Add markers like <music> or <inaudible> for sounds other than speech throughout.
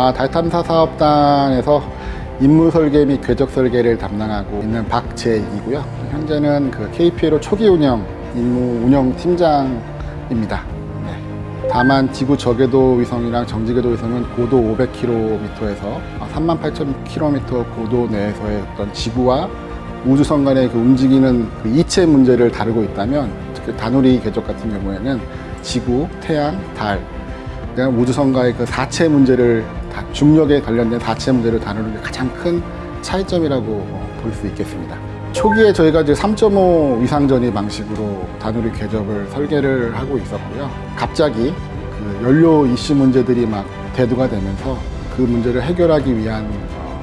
아, 달탐사 사업단에서 임무 설계 및 궤적 설계를 담당하고 있는 박재익이고요. 현재는 그 KPLO 초기 운영 임무 운영 팀장입니다. 네. 다만 지구 저궤도 위성이랑 정지궤도 위성은 고도 500km에서 38,000km 고도 내에서의 어떤 지구와 우주선 간의 그 움직이는 그 이체 문제를 다루고 있다면 특히 다누리 궤적 같은 경우에는 지구, 태양, 달, 우주선과의 그 사체 문제를 다- 중력에 관련된 사체 문제를 다루는 게 가장 큰 차이점이라고 볼 수 있겠습니다. 초기에 저희가 이제 3.5 위상전이 방식으로 다누리 궤적을 설계를 하고 있었고요. 갑자기 그 연료 이슈 문제들이 막 대두가 되면서 그 문제를 해결하기 위한 어,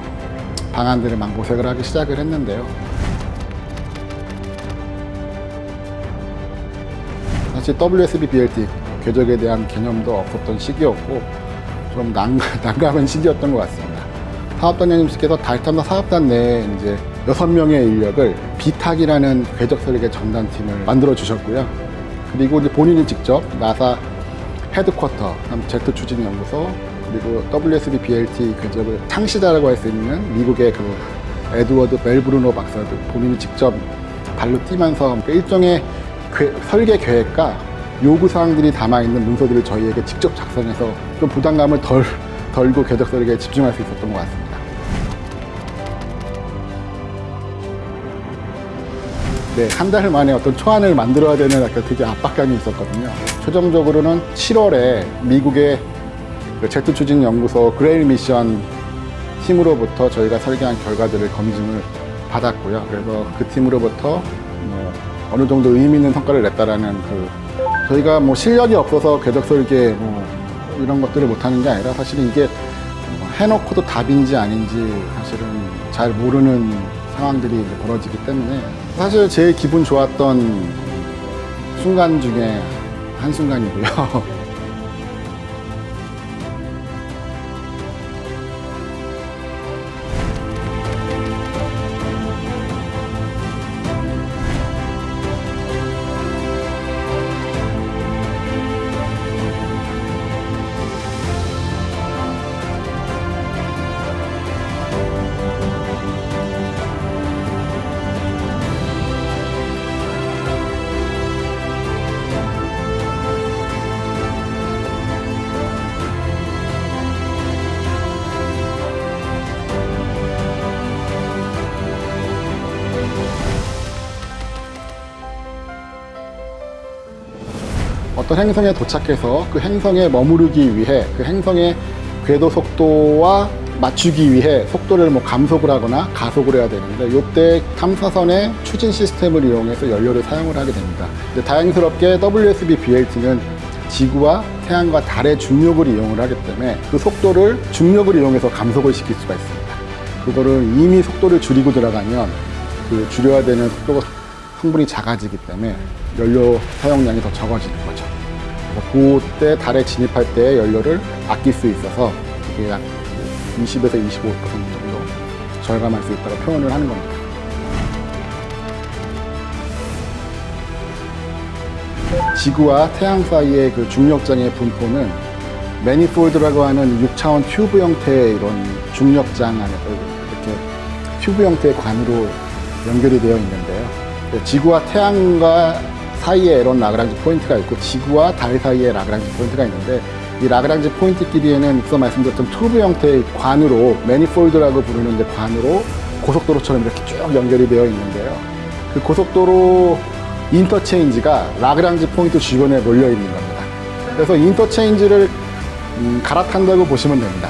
방안들을 막 모색을 하기 시작을 했는데요. 사실 WSB BLT 궤적에 대한 개념도 없었던 시기였고 좀 난감, <laughs> 난감한 시기였던 것 같습니다. 사업단장님께서 달탐사 사업단 내에 이제 여섯 명의 인력을 비탁이라는 궤적 설계 전담팀을 만들어 주셨고요. 그리고 이제 본인이 직접 나사 헤드쿼터, 제트 추진 연구소, 그리고 WSB BLT 궤적을 창시자라고 할 수 있는 미국의 그 에드워드 멜브루노 박사도 본인이 직접 발로 뛰면서 일종의 궤- 설계 계획과 요구 사항들이 담아 있는 문서들을 저희에게 직접 작성해서 좀 부담감을 덜 덜고 궤적 설계에 집중할 수 있었던 것 같습니다. 네, 한 달 만에 어떤 초안을 만들어야 되는 약간 되게 압박감이 있었거든요. 최종적으로는 7월에 미국의 그 제트 추진 연구소 그레일 미션 팀으로부터 저희가 설계한 결과들을 검증을 받았고요. 그래서 그 팀으로부터 뭐 어느 정도 의미 있는 성과를 냈다라는 그 저희가 뭐 실력이 없어서 궤적 설계 뭐 이런 것들을 못하는 게 아니라 사실은 이게 뭐 해놓고도 답인지 아닌지 사실은 잘 모르는 상황들이 벌어지기 때문에 사실 제일 기분 좋았던 순간 중에 한 순간이고요. <laughs> 어떤 행성에 도착해서 그 행성에 머무르기 위해 그 행성의 궤도 속도와 맞추기 위해 속도를 뭐 감속을 하거나 가속을 해야 되는데 이때 탐사선의 추진 시스템을 이용해서 연료를 사용을 하게 됩니다. 다행스럽게 WSB BLT는 지구와 태양과 달의 중력을 이용을 하기 때문에 그 속도를 중력을 이용해서 감속을 시킬 수가 있습니다. 그거를 이미 속도를 줄이고 들어가면 그 줄여야 되는 속도가 성분이 작아지기 때문에 연료 사용량이 더 적어지는 거죠. 그래서 그때 달에 진입할 때 연료를 아낄 수 있어서 이게 약 20에서 25% 정도 절감할 수 있다고 표현을 하는 겁니다. 지구와 태양 사이의 그 중력장의 분포는 매니폴드라고 하는 6차원 큐브 형태의 이런 중력장 안에서 이렇게 튜브 형태의 관으로 연결이 되어 있는데요. 그 지구와 태양과 사이에 이런 라그랑지 포인트가 있고 지구와 달 사이에 라그랑지 포인트가 있는데 이 라그랑지 포인트끼리에는 앞서 말씀드렸던 튜브 형태의 관으로 manifold라고 부르는 이제 관으로 고속도로처럼 이렇게 쭉 연결이 되어 있는데요. 그 고속도로 인터체인지가 라그랑지 포인트 주변에 몰려 있는 겁니다. 그래서 인터체인지를 음, 갈아탄다고 보시면 됩니다.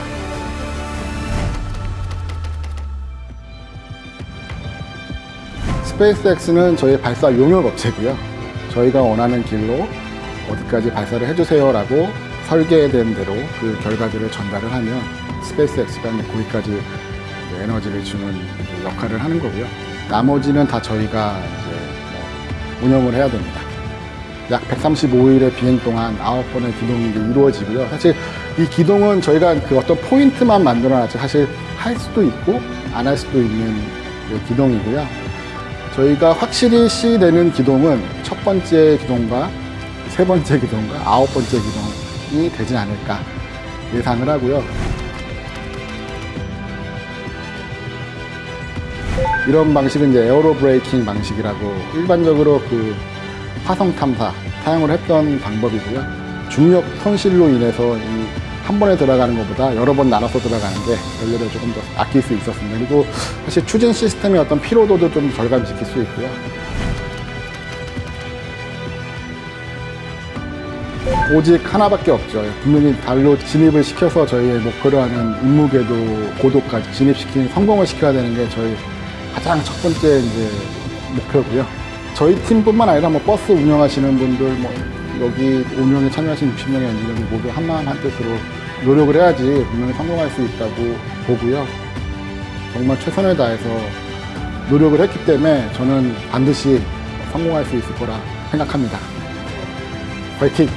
스페이스X는 저희 발사 용역 업체고요. 저희가 원하는 길로 어디까지 발사를 해주세요 라고 설계된 대로 그 결과들을 전달을 하면 스페이스X가 거기까지 에너지를 주는 역할을 하는 거고요. 나머지는 다 저희가 이제 뭐 운영을 해야 됩니다. 약 135일의 비행 동안 9번의 기동이 이루어지고요. 사실 이 기동은 저희가 그 어떤 포인트만 만들어놨지 사실 할 수도 있고 안 할 수도 있는 그 기동이고요. 저희가 확실히 시되는 기동은 첫 번째 기동과 세 번째 기동과 아홉 번째 기동이 되지 않을까 예상을 하고요. 이런 방식은 이제 에어로 브레이킹 방식이라고 일반적으로 그 화성 탐사 사용을 했던 방법이고요. 중력 손실로 인해서 이 한 번에 들어가는 것보다 여러 번 나눠서 들어가는 게 연료를 조금 더 아낄 수 있었습니다. 그리고 사실 추진 시스템의 어떤 피로도도 좀 절감시킬 수 있고요. 오직 하나밖에 없죠. 분명히 달로 진입을 시켜서 저희의 목표로 하는 임무궤도 고도까지 진입시키는 성공을 시켜야 되는 게 저희 가장 첫 번째 이제 목표고요. 저희 팀뿐만 아니라 뭐 버스 운영하시는 분들, 뭐 여기 운영에 참여하신 60명의 엔지니어들 모두 한마음 한뜻으로 노력을 해야지 분명히 성공할 수 있다고 보고요. 정말 최선을 다해서 노력을 했기 때문에 저는 반드시 성공할 수 있을 거라 생각합니다. 화이팅!